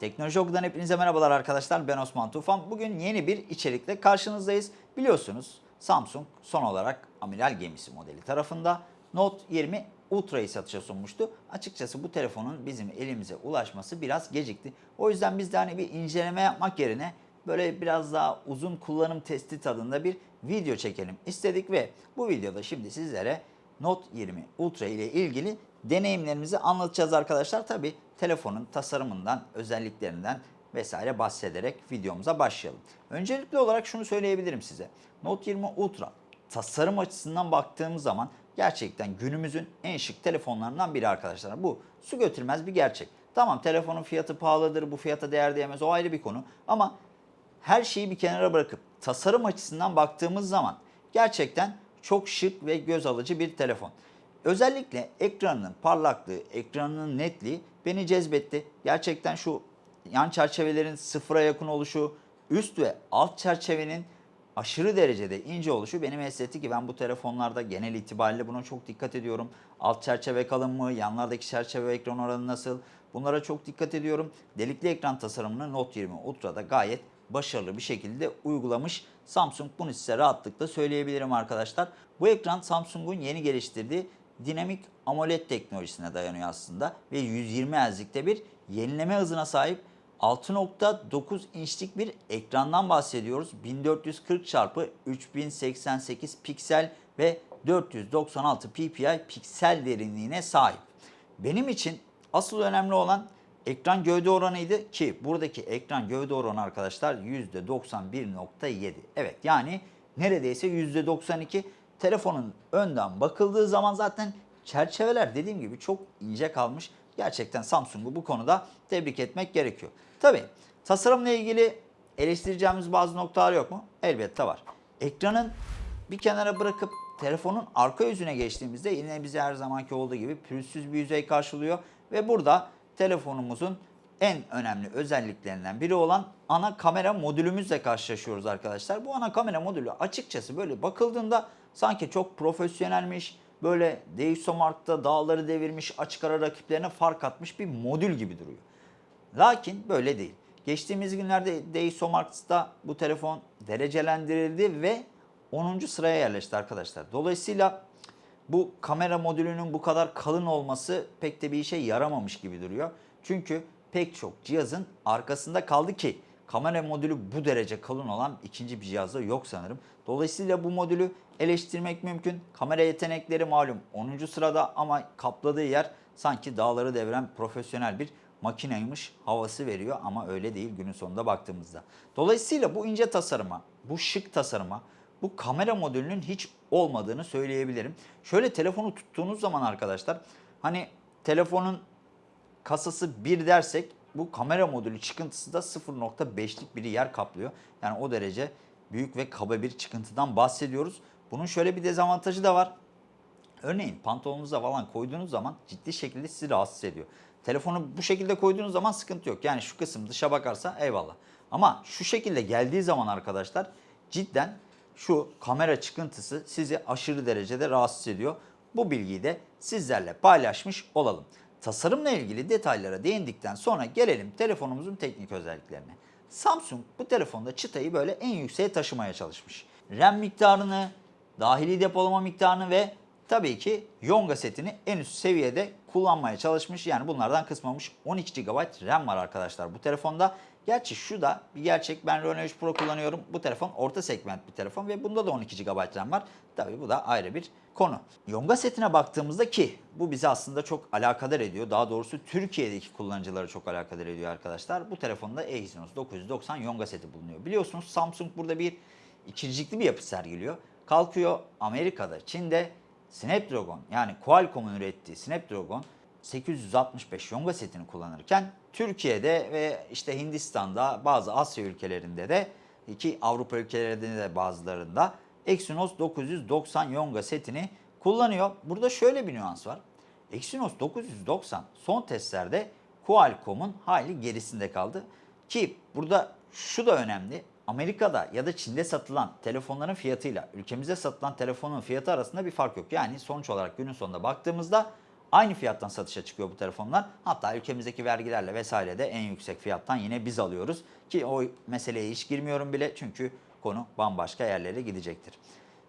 Teknoloji Oku'dan hepinize merhabalar arkadaşlar. Ben Osman Tufan. Bugün yeni bir içerikle karşınızdayız. Biliyorsunuz Samsung son olarak amiral gemisi modeli tarafında Note 20 Ultra'yı satışa sunmuştu. Açıkçası bu telefonun bizim elimize ulaşması biraz gecikti. O yüzden biz de hani bir inceleme yapmak yerine böyle biraz daha uzun kullanım testi tadında bir video çekelim istedik ve bu videoda şimdi sizlere Note 20 Ultra ile ilgili deneyimlerimizi anlatacağız arkadaşlar. Tabi telefonun tasarımından, özelliklerinden vesaire bahsederek videomuza başlayalım. Öncelikli olarak şunu söyleyebilirim size. Note 20 Ultra tasarım açısından baktığımız zaman gerçekten günümüzün en şık telefonlarından biri arkadaşlar. Bu su götürmez bir gerçek. Tamam telefonun fiyatı pahalıdır, bu fiyata değer diyemez o ayrı bir konu. Ama her şeyi bir kenara bırakıp tasarım açısından baktığımız zaman gerçekten çok şık ve göz alıcı bir telefon. Özellikle ekranının parlaklığı, ekranının netliği beni cezbetti. Gerçekten şu yan çerçevelerin sıfıra yakın oluşu, üst ve alt çerçevenin aşırı derecede ince oluşu beni mesletti ki ben bu telefonlarda genel itibariyle buna çok dikkat ediyorum. Alt çerçeve kalın mı, yanlardaki çerçeve ekran oranı nasıl bunlara çok dikkat ediyorum. Delikli ekran tasarımını Note 20 Ultra'da gayet başarılı bir şekilde uygulamış. Samsung bunu size rahatlıkla söyleyebilirim arkadaşlar. Bu ekran Samsung'un yeni geliştirdiği dinamik AMOLED teknolojisine dayanıyor aslında ve 120 Hz'likte bir yenileme hızına sahip 6.9 inçlik bir ekrandan bahsediyoruz. 1440 x 3088 piksel ve 496 ppi piksel derinliğine sahip. Benim için asıl önemli olan ekran gövde oranıydı ki buradaki ekran gövde oranı arkadaşlar %91.7. Evet yani neredeyse %92 telefonun önden bakıldığı zaman zaten çerçeveler dediğim gibi çok ince kalmış. Gerçekten Samsung'u bu konuda tebrik etmek gerekiyor. Tabi tasarımla ilgili eleştireceğimiz bazı noktalar yok mu? Elbette var. Ekranın bir kenara bırakıp telefonun arka yüzüne geçtiğimizde yine bize her zamanki olduğu gibi pürüzsüz bir yüzey karşılıyor. Ve burada telefonumuzun en önemli özelliklerinden biri olan ana kamera modülümüzle karşılaşıyoruz arkadaşlar. Bu ana kamera modülü açıkçası böyle bakıldığında sanki çok profesyonelmiş, böyle DxOMark'ta dağları devirmiş, açık ara rakiplerine fark atmış bir modül gibi duruyor. Lakin böyle değil. Geçtiğimiz günlerde DxOMark'ta bu telefon derecelendirildi ve 10. sıraya yerleşti arkadaşlar. Dolayısıyla bu kamera modülünün bu kadar kalın olması pek de bir işe yaramamış gibi duruyor. Çünkü pek çok cihazın arkasında kaldı ki kamera modülü bu derece kalın olan ikinci bir cihazda yok sanırım. Dolayısıyla bu modülü eleştirmek mümkün. Kamera yetenekleri malum 10. sırada ama kapladığı yer sanki dağları deviren profesyonel bir makineymiş havası veriyor ama öyle değil günün sonunda baktığımızda. Dolayısıyla bu ince tasarıma, bu şık tasarıma, bu kamera modülünün hiç olmadığını söyleyebilirim. Şöyle telefonu tuttuğunuz zaman arkadaşlar hani telefonun kasası 1 dersek bu kamera modülü çıkıntısı da 0.5'lik bir yer kaplıyor. Yani o derece büyük ve kaba bir çıkıntıdan bahsediyoruz. Bunun şöyle bir dezavantajı da var. Örneğin pantolonunuza falan koyduğunuz zaman ciddi şekilde sizi rahatsız ediyor. Telefonu bu şekilde koyduğunuz zaman sıkıntı yok. Yani şu kısım dışa bakarsa eyvallah. Ama şu şekilde geldiği zaman arkadaşlar cidden şu kamera çıkıntısı sizi aşırı derecede rahatsız ediyor. Bu bilgiyi de sizlerle paylaşmış olalım. Tasarımla ilgili detaylara değindikten sonra gelelim telefonumuzun teknik özelliklerine. Samsung bu telefonda çıtayı böyle en yükseğe taşımaya çalışmış. RAM miktarını, dahili depolama miktarını ve tabii ki Yonga setini en üst seviyede kullanmaya çalışmış. Yani bunlardan kısmamış 12 GB RAM var arkadaşlar bu telefonda. Gerçi şu da bir gerçek ben Reno 3 Pro kullanıyorum. Bu telefon orta segment bir telefon ve bunda da 12 GB RAM var. Tabii bu da ayrı bir konu. Yonga setine baktığımızda ki bu bizi aslında çok alakadar ediyor. Daha doğrusu Türkiye'deki kullanıcıları çok alakadar ediyor arkadaşlar. Bu telefonda Exynos 990 Yonga seti bulunuyor. Biliyorsunuz Samsung burada bir ikircikli bir yapı sergiliyor. Kalkıyor Amerika'da, Çin'de Snapdragon yani Qualcomm'un ürettiği Snapdragon 865 Yonga setini kullanırken Türkiye'de ve işte Hindistan'da bazı Asya ülkelerinde de ki Avrupa ülkelerinde de bazılarında Exynos 990 Yonga setini kullanıyor. Burada şöyle bir nüans var. Exynos 990 son testlerde Qualcomm'un hayli gerisinde kaldı. Ki burada şu da önemli. Amerika'da ya da Çin'de satılan telefonların fiyatıyla ülkemizde satılan telefonun fiyatı arasında bir fark yok. Yani sonuç olarak günün sonunda baktığımızda aynı fiyattan satışa çıkıyor bu telefonlar. Hatta ülkemizdeki vergilerle vesaire de en yüksek fiyattan yine biz alıyoruz. Ki o meseleye hiç girmiyorum bile çünkü konu bambaşka yerlere gidecektir.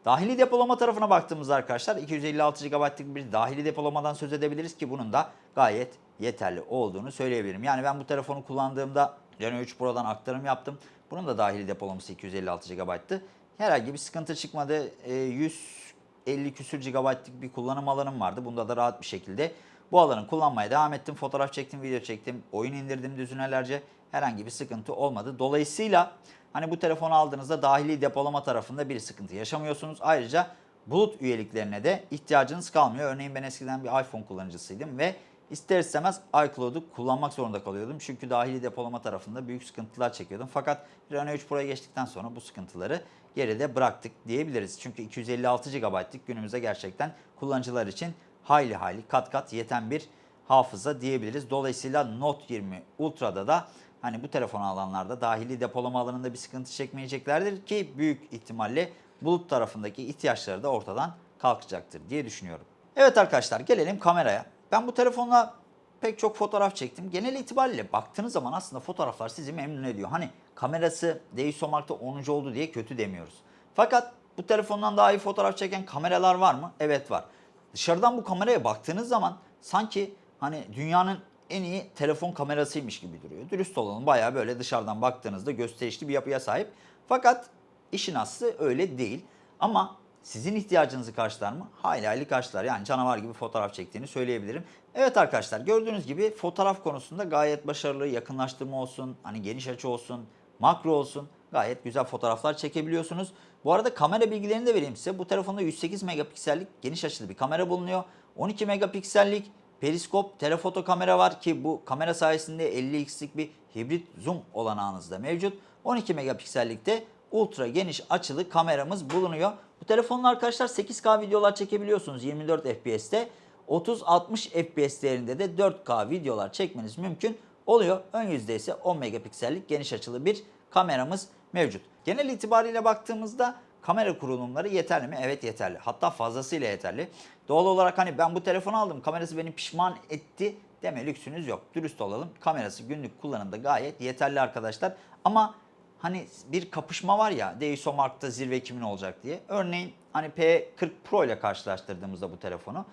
Dahili depolama tarafına baktığımızda arkadaşlar 256 GB'lık bir dahili depolamadan söz edebiliriz ki bunun da gayet yeterli olduğunu söyleyebilirim. Yani ben bu telefonu kullandığımda Reno 3 Pro'dan aktarım yaptım. Bunun da dahili depolaması 256 GB'tı. Herhangi bir sıkıntı çıkmadı. E, 100 50 küsür GB'lık bir kullanım alanım vardı. Bunda da rahat bir şekilde bu alanı kullanmaya devam ettim. Fotoğraf çektim, video çektim, oyun indirdim düzinelerce. Herhangi bir sıkıntı olmadı. Dolayısıyla hani bu telefonu aldığınızda dahili depolama tarafında bir sıkıntı yaşamıyorsunuz. Ayrıca bulut üyeliklerine de ihtiyacınız kalmıyor. Örneğin ben eskiden bir iPhone kullanıcısıydım ve ister istemez iCloud'u kullanmak zorunda kalıyordum. Çünkü dahili depolama tarafında büyük sıkıntılar çekiyordum. Fakat Reno 3 Pro'ya geçtikten sonra bu sıkıntıları geride bıraktık diyebiliriz. Çünkü 256 GB'lık günümüzde gerçekten kullanıcılar için hayli hayli kat kat yeten bir hafıza diyebiliriz. Dolayısıyla Note 20 Ultra'da da hani bu telefonu alanlarda dahili depolama alanında bir sıkıntı çekmeyeceklerdir ki büyük ihtimalle bulut tarafındaki ihtiyaçları da ortadan kalkacaktır diye düşünüyorum. Evet arkadaşlar gelelim kameraya. Ben bu telefonla pek çok fotoğraf çektim. Genel itibariyle baktığınız zaman aslında fotoğraflar sizi memnun ediyor. Hani kamerası DxOMark'ta 10. oldu diye kötü demiyoruz. Fakat bu telefondan daha iyi fotoğraf çeken kameralar var mı? Evet var. Dışarıdan bu kameraya baktığınız zaman sanki hani dünyanın en iyi telefon kamerasıymış gibi duruyor. Dürüst olalım bayağı böyle dışarıdan baktığınızda gösterişli bir yapıya sahip. Fakat işin aslı öyle değil. Ama sizin ihtiyacınızı karşılar mı? Hayli hayli karşılar. Yani canavar gibi fotoğraf çektiğini söyleyebilirim. Evet arkadaşlar gördüğünüz gibi fotoğraf konusunda gayet başarılı. Yakınlaştırma olsun, hani geniş açı olsun, makro olsun. Gayet güzel fotoğraflar çekebiliyorsunuz. Bu arada kamera bilgilerini de vereyim size. Bu telefonda 108 megapiksellik geniş açılı bir kamera bulunuyor. 12 megapiksellik periskop telefoto kamera var ki bu kamera sayesinde 50x'lik bir hibrit zoom olanağınız da mevcut. 12 megapiksellikte ultra geniş açılı kameramız bulunuyor. Bu telefonla arkadaşlar 8K videolar çekebiliyorsunuz 24 FPS'te. 30-60 FPS değerinde de 4K videolar çekmeniz mümkün oluyor. Ön yüzde ise 10 megapiksellik geniş açılı bir kameramız mevcut. Genel itibariyle baktığımızda kamera kurulumları yeterli mi? Evet yeterli. Hatta fazlasıyla yeterli. Doğal olarak hani ben bu telefonu aldım kamerası beni pişman etti deme lüksünüz yok. Dürüst olalım. Kamerası günlük kullanımda gayet yeterli arkadaşlar. Ama hani bir kapışma var ya DxOMark'ta zirve kimin olacak diye. Örneğin hani P40 Pro ile karşılaştırdığımızda bu telefonu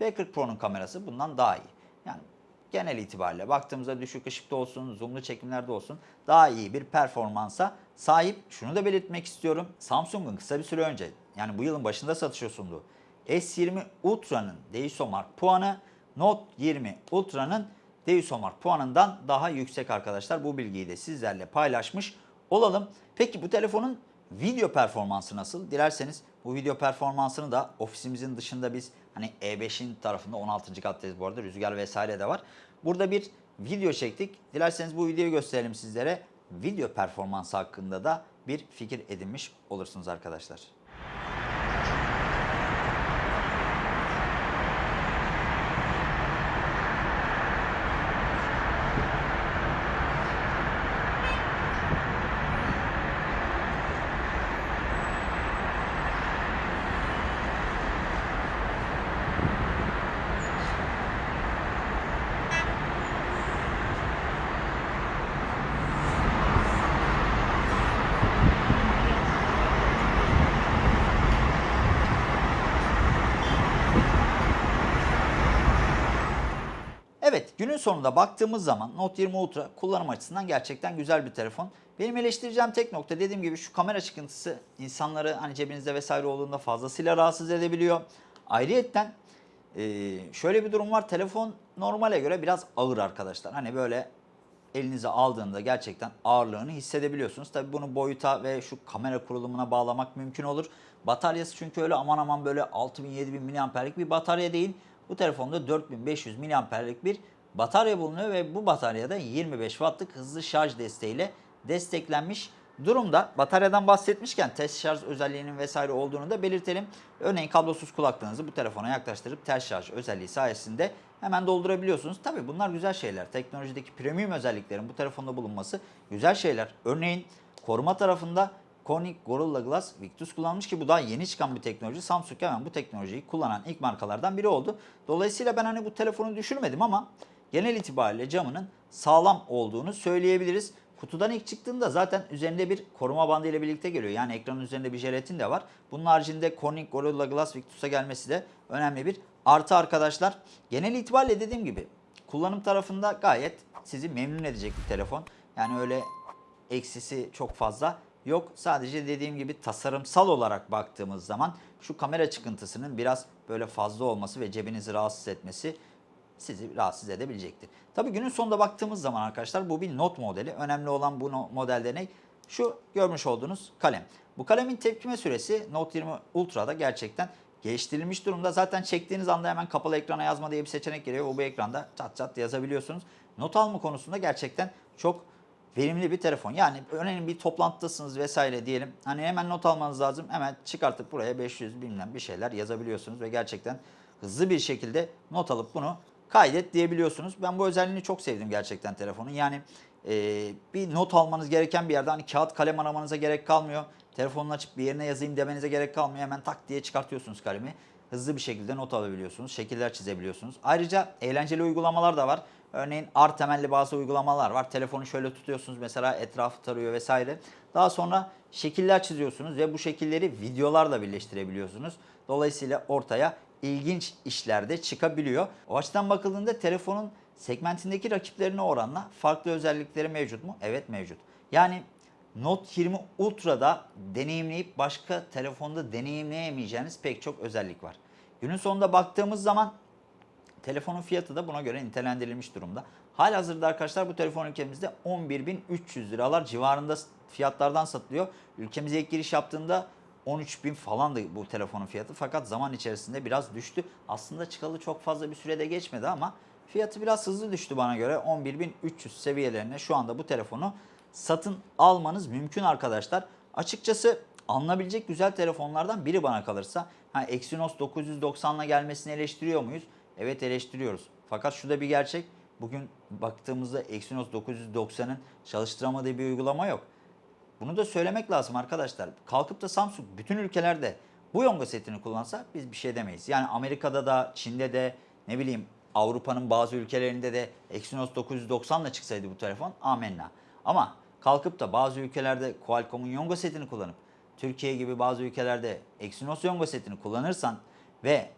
P40 Pro'nun kamerası bundan daha iyi. Yani genel itibariyle baktığımızda düşük ışıkta olsun, zoomlu çekimlerde olsun daha iyi bir performansa sahip. Şunu da belirtmek istiyorum. Samsung'un kısa bir süre önce yani bu yılın başında satışa sunduğu S20 Ultra'nın DxOMark puanı Note 20 Ultra'nın DxOMark puanından daha yüksek arkadaşlar. Bu bilgiyi de sizlerle paylaşmış olalım. Peki bu telefonun video performansı nasıl? Dilerseniz bu video performansını da ofisimizin dışında biz hani E5'in tarafında 16. kattayız bu arada rüzgar vesaire de var. Burada bir video çektik. Dilerseniz bu videoyu gösterelim sizlere. Video performansı hakkında da bir fikir edinmiş olursunuz arkadaşlar. Evet günün sonunda baktığımız zaman Note 20 Ultra kullanım açısından gerçekten güzel bir telefon. Benim eleştireceğim tek nokta dediğim gibi şu kamera çıkıntısı insanları hani cebinizde vesaire olduğunda fazlasıyla rahatsız edebiliyor. Ayrıyetten e, şöyle bir durum var telefon normale göre biraz ağır arkadaşlar. Hani böyle elinize aldığında gerçekten ağırlığını hissedebiliyorsunuz. Tabi bunu boyuta ve şu kamera kurulumuna bağlamak mümkün olur. Bataryası çünkü öyle aman aman böyle 6000-7000 mAh'lik bir batarya değil. Bu telefonda 4500 mAh'lik bir batarya bulunuyor ve bu bataryada 25 Watt'lık hızlı şarj desteğiyle desteklenmiş durumda. Bataryadan bahsetmişken test şarj özelliğinin vesaire olduğunu da belirtelim. Örneğin kablosuz kulaklığınızı bu telefona yaklaştırıp ters şarj özelliği sayesinde hemen doldurabiliyorsunuz. Tabi bunlar güzel şeyler. Teknolojideki premium özelliklerin bu telefonda bulunması güzel şeyler. Örneğin koruma tarafında Corning Gorilla Glass Victus kullanmış ki bu daha yeni çıkan bir teknoloji. Samsung hemen bu teknolojiyi kullanan ilk markalardan biri oldu. Dolayısıyla ben hani bu telefonu düşürmedim ama genel itibariyle camının sağlam olduğunu söyleyebiliriz. Kutudan ilk çıktığında zaten üzerinde bir koruma bandı ile birlikte geliyor. Yani ekranın üzerinde bir jelatin de var. Bunun haricinde Corning Gorilla Glass Victus'a gelmesi de önemli bir artı arkadaşlar. Genel itibariyle dediğim gibi kullanım tarafında gayet sizi memnun edecek bir telefon. Yani öyle eksisi çok fazla yok. Sadece dediğim gibi tasarımsal olarak baktığımız zaman şu kamera çıkıntısının biraz böyle fazla olması ve cebinizi rahatsız etmesi sizi rahatsız edebilecektir. Tabii günün sonunda baktığımız zaman arkadaşlar bu bir Note modeli. Önemli olan bu modelde ne? Şu görmüş olduğunuz kalem. Bu kalemin tepkime süresi Note 20 Ultra'da gerçekten geliştirilmiş durumda. Zaten çektiğiniz anda hemen kapalı ekrana yazma diye bir seçenek geliyor. O bu ekranda çat çat yazabiliyorsunuz. Not alma konusunda gerçekten çok verimli bir telefon. Yani önemli bir toplantıdasınız vesaire diyelim. Hani hemen not almanız lazım. Hemen çıkartıp buraya 500 bilmem bir şeyler yazabiliyorsunuz ve gerçekten hızlı bir şekilde not alıp bunu kaydet diyebiliyorsunuz. Ben bu özelliğini çok sevdim gerçekten telefonun. Yani e, bir not almanız gereken bir yerde hani kağıt kalem aramanıza gerek kalmıyor. Telefonunu açıp bir yerine yazayım demenize gerek kalmıyor. Hemen tak diye çıkartıyorsunuz kalemi. Hızlı bir şekilde not alabiliyorsunuz. Şekiller çizebiliyorsunuz. Ayrıca eğlenceli uygulamalar da var. Örneğin R temelli bazı uygulamalar var. Telefonu şöyle tutuyorsunuz mesela etrafı tarıyor vesaire. Daha sonra şekiller çiziyorsunuz ve bu şekilleri videolarla birleştirebiliyorsunuz. Dolayısıyla ortaya ilginç işler de çıkabiliyor. O açıdan bakıldığında telefonun segmentindeki rakiplerine oranla farklı özellikleri mevcut mu? Evet mevcut. Yani Note 20 Ultra'da deneyimleyip başka telefonda deneyimleyemeyeceğiniz pek çok özellik var. Günün sonunda baktığımız zaman telefonun fiyatı da buna göre nitelendirilmiş durumda. Halihazırda arkadaşlar bu telefon ülkemizde 11.300 liralar civarında fiyatlardan satılıyor. Ülkemize ilk giriş yaptığında 13.000 falandı bu telefonun fiyatı fakat zaman içerisinde biraz düştü. Aslında çıkalı çok fazla bir sürede geçmedi ama fiyatı biraz hızlı düştü bana göre 11.300 seviyelerine şu anda bu telefonu satın almanız mümkün arkadaşlar. Açıkçası alınabilecek güzel telefonlardan biri bana kalırsa. Ha, Exynos 990'la gelmesini eleştiriyor muyuz? Evet eleştiriyoruz. Fakat şu da bir gerçek. Bugün baktığımızda Exynos 990'ın çalıştıramadığı bir uygulama yok. Bunu da söylemek lazım arkadaşlar. Kalkıp da Samsung bütün ülkelerde bu yonga setini kullansa biz bir şey demeyiz. Yani Amerika'da da, Çin'de de, ne bileyim Avrupa'nın bazı ülkelerinde de Exynos 990 ile çıksaydı bu telefon amenna. Ama kalkıp da bazı ülkelerde Qualcomm'un yonga setini kullanıp Türkiye gibi bazı ülkelerde Exynos yonga setini kullanırsan ve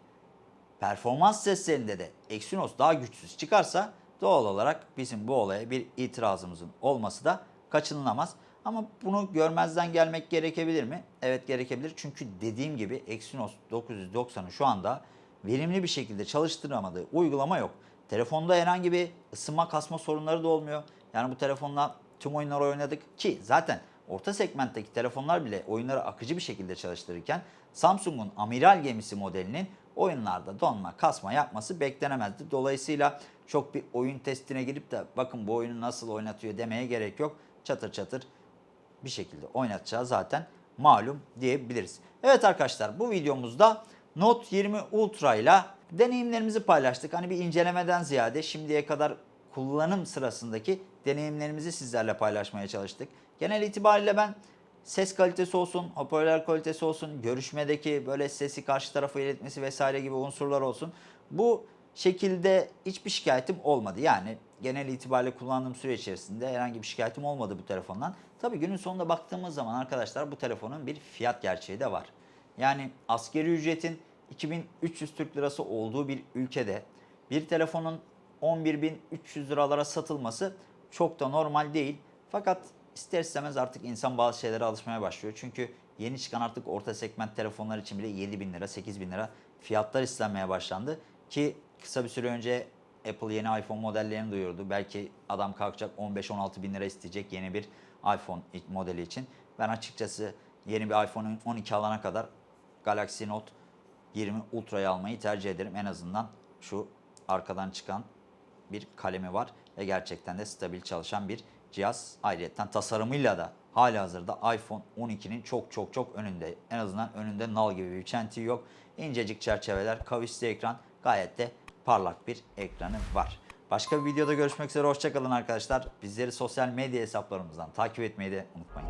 performans testlerinde de Exynos daha güçsüz çıkarsa doğal olarak bizim bu olaya bir itirazımızın olması da kaçınılamaz. Ama bunu görmezden gelmek gerekebilir mi? Evet gerekebilir. Çünkü dediğim gibi Exynos 990'ın şu anda verimli bir şekilde çalıştıramadığı uygulama yok. Telefonda herhangi bir ısınma kasma sorunları da olmuyor. Yani bu telefonla tüm oyunları oynadık ki zaten orta segmentteki telefonlar bile oyunları akıcı bir şekilde çalıştırırken Samsung'un amiral gemisi modelinin oyunlarda donma, kasma yapması beklenemezdi. Dolayısıyla çok bir oyun testine girip de bakın bu oyunu nasıl oynatıyor demeye gerek yok. Çatır çatır bir şekilde oynatacağı zaten malum diyebiliriz. Evet arkadaşlar bu videomuzda Note 20 Ultra ile deneyimlerimizi paylaştık. Hani bir incelemeden ziyade şimdiye kadar kullanım sırasındaki deneyimlerimizi sizlerle paylaşmaya çalıştık. Genel itibariyle ben ses kalitesi olsun, hoparlör kalitesi olsun, görüşmedeki böyle sesi karşı tarafa iletmesi vesaire gibi unsurlar olsun. Bu şekilde hiçbir şikayetim olmadı. Yani genel itibariyle kullandığım süre içerisinde herhangi bir şikayetim olmadı bu telefondan. Tabii günün sonunda baktığımız zaman arkadaşlar bu telefonun bir fiyat gerçeği de var. Yani askeri ücretin 2300 Türk Lirası olduğu bir ülkede bir telefonun 11.300 liralara satılması çok da normal değil. Fakat ister istemez artık insan bazı şeylere alışmaya başlıyor. Çünkü yeni çıkan artık orta segment telefonlar için bile 7 bin lira, 8 bin lira fiyatlar istenmeye başlandı. Ki kısa bir süre önce Apple yeni iPhone modellerini duyurdu. Belki adam kalkacak 15-16 bin lira isteyecek yeni bir iPhone modeli için. Ben açıkçası yeni bir iPhone 12 alana kadar Galaxy Note 20 Ultra'yı almayı tercih ederim. En azından şu arkadan çıkan bir kalemi var ve gerçekten de stabil çalışan bir cihaz. Ayrıca tasarımıyla da hali hazırda iPhone 12'nin çok çok çok önünde. En azından önünde nal gibi bir çentiği yok. İncecik çerçeveler, kavisli ekran gayet de parlak bir ekranı var. Başka bir videoda görüşmek üzere. Hoşçakalın arkadaşlar. Bizleri sosyal medya hesaplarımızdan takip etmeyi de unutmayın.